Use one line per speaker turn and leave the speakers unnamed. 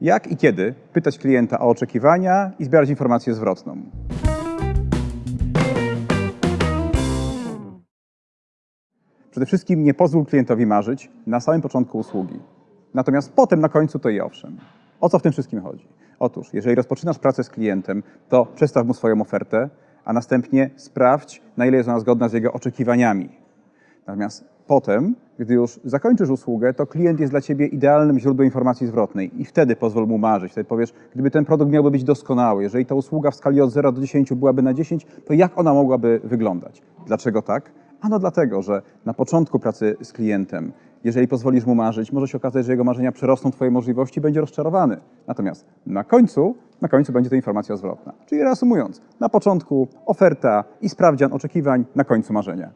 Jak i kiedy pytać klienta o oczekiwania i zbierać informację zwrotną. Przede wszystkim nie pozwól klientowi marzyć na samym początku usługi. Natomiast potem na końcu to i owszem. O co w tym wszystkim chodzi? Otóż, jeżeli rozpoczynasz pracę z klientem, to przedstaw mu swoją ofertę, a następnie sprawdź, na ile jest ona zgodna z jego oczekiwaniami. Natomiast potem, gdy już zakończysz usługę, to klient jest dla Ciebie idealnym źródłem informacji zwrotnej i wtedy pozwól mu marzyć. Wtedy powiesz, gdyby ten produkt miałby być doskonały, jeżeli ta usługa w skali od 0 do 10 byłaby na 10, to jak ona mogłaby wyglądać? Dlaczego tak? Ano dlatego, że na początku pracy z klientem, jeżeli pozwolisz mu marzyć, może się okazać, że jego marzenia przerosną Twoje możliwości będzie rozczarowany. Natomiast na końcu, na końcu będzie to informacja zwrotna. Czyli reasumując, na początku oferta i sprawdzian oczekiwań, na końcu marzenia.